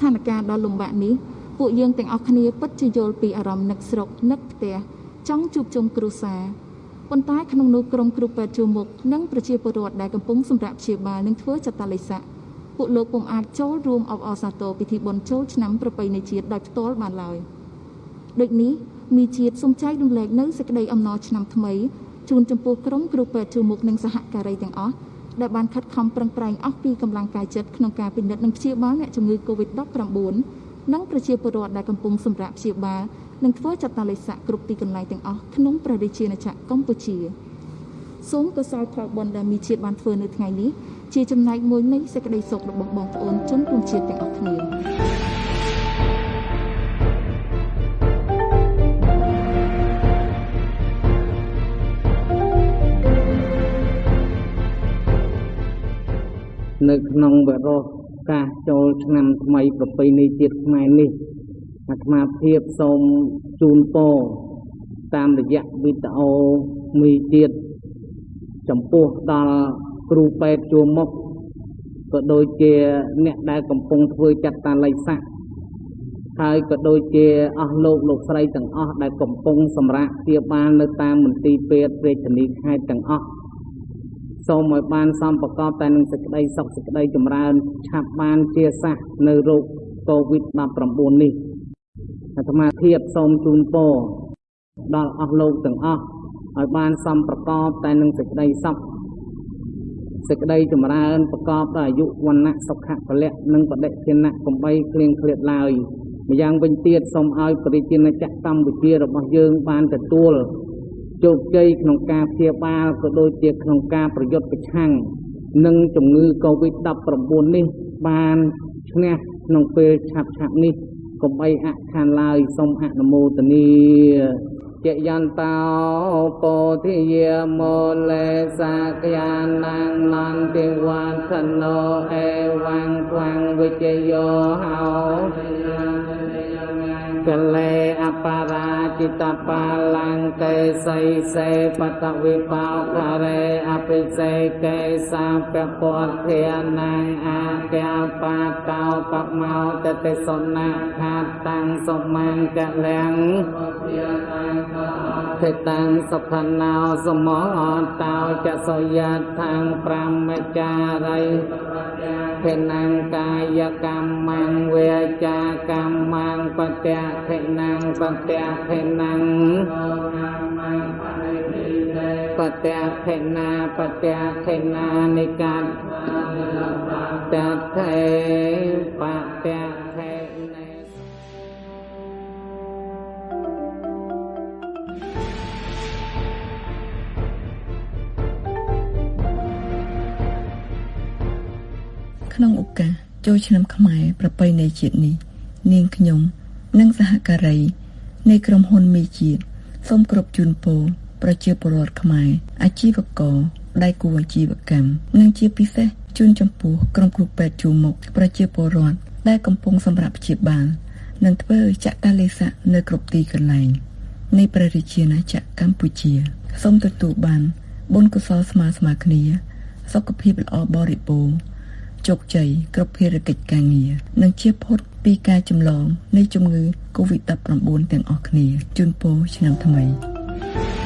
ស្ថានភាពដ៏លំបាកនេះពួកយើងទាំងអស់គ្នាពិតជាយល់ពីអារម្មណ៍នឹកស្រុកនឹកផ្ទះចង់ជួបជុំគ្រួសារប៉ុន្តែក្នុងនោះក្រុមគ្រូពេទ្យជួមុខនិងប្រជាពលរដ្ឋដែលកំពុងសម្រាប់ព្យាបាលនិងធ្វើចតាលិស័កពួកលោកពុំអាចចូលរួមអបអរសាទរពិធីបុណ្យចូលឆ្នាំប្រពៃណីជាតិដោយផ្ទាល់បានឡើយដូចនេះមីជាតិសូមចែករំលែកនៅសេចក្តីអំណរឆ្នាំថ្មីជូនចំពោះក្រុមគ្រូពេទ្យជួមុខនិងសហការីទាំងអស់ ដែលបានខិតខំប្រឹងប្រែងអស់ពីកម្លាំងកាយចិត្តក្នុងការពិនិត្យនិងព្យាបាលអ្នកជំងឺ Covid-19 និងប្រជាពលរដ្ឋដែលកំពុងសម្រាប់ព្យាបាលនិងធ្វើចតាលិស័កគ្រប់ទីកន្លែងទាំងអស់ក្នុងព្រះរាជាណាចក្រកម្ពុជាសូមកុសលផលបុណ្យដែលមីជាតិបានធ្វើនៅថ្ងៃនេះជាចំណែកមួយនៃសេចក្តីសុខរបស់បងប្អូនជនរួមជាតិទាំងអស់គ្នា នៅក្នុងវរោកាសចូលឆ្នាំថ្មីប្រពៃណីជាតិខ្មែរនេះអាត្មាភាពសូមជូនពរតាមរយៈវីដេអូមីជាតិចំពោះដល់គ្រូពេទ្យជួមុខក៏ដូចជាអ្នកដែលកំពុងធ្វើចាត់តាល័យស័កហើយក៏ដូចជាអស់លោកលោកស្រីទាំងអស់ដែលកំពុងសម្រាប់ព្យាបាលនៅតាមមន្ទីរពេទ្យរាជធានីខេត្តទាំងអស់ សូមឲ្យបានសំប្រកបតែនឹងសេចក្តីសុខសេចក្តីចម្រើនឆាប់បានជាសះនៅโรគ COVID-19 នេះអាត្មាភាពសូមជូនពរដល់អស់លោកទាំងអស់ឲ្យបានសំប្រកបតែនឹងសេចក្តីសុខសេចក្តីចម្រើនប្រកបដោយអាយុវណ្ណៈសុខៈពលៈនិងបដិជាណៈកំបីគ្លៀងគ្លាតឡើយម្យ៉ាងវិញទៀតសូមឲ្យប្រជាជាតិកម្ពុជារបស់យើងបានទទួល ជោគជ័យក្នុងការព្យាបាលក៏ដូចជាក្នុងការប្រយុទ្ធប្រឆាំងនឹងជំងឺ Covid-19 នេះបានឈ្នះក្នុងពេលឆាប់ឆាប់នេះកុំអីអខានឡើយសូមអនុមោទនាជយន្តោពោធិយាមោលេសាកយានាងនន្តិវ័ធណោអេវੰខ្វាំងវិជយោហោកលេអបរា จิตបាលង្កេសីសេបតវិបោករេអភិសេកេសាពពធានាងអាកែបាតោបមោតតិសនៈខាតាំងសមង្កលៀងធិតាំងសុខណោសមោតោចសយាថាងប្រមចារីភេណង្កាយកម្មងវេចាកម្មងបត្យខេណងបត្យខេណងបត្យខេណាបត្យខេណានិកាតតថេបត្យខេនេក្នុងឱកាសចូលឆ្នាំខ្មែរប្រពៃណីជាតិនេះនាងខ្ញុំនិងសហការី នៃក្រុមហ៊ុនមីជាតិសូមគ្រប់ជូនពរប្រជាពលរដ្ឋខ្មែរអាជីវករដៃគូអាជីវកម្មនិងជាពិសេសជូនចំពោះក្រុមគ្រូពេទ្យជួមុខប្រជាពលរដ្ឋដែលកំពុងសម្រាប់ព្យាបាលនិងធ្វើចតាលេស័កនៅគ្រប់ទីកន្លែងនៃព្រះរាជាណាចក្រកម្ពុជាសូមទទួលបានបុណ្យកុសលស្មើស្មើគ្នា សុខភាពល្អបរិបូរណ៍ ជោគជ័យគ្រប់ភារកិច្ចការងារនិងជាផុតពីការចម្លងនៃជំងឺ Covid-19 ទាំងអស់គ្នាជូនពរឆ្នាំថ្មី thank you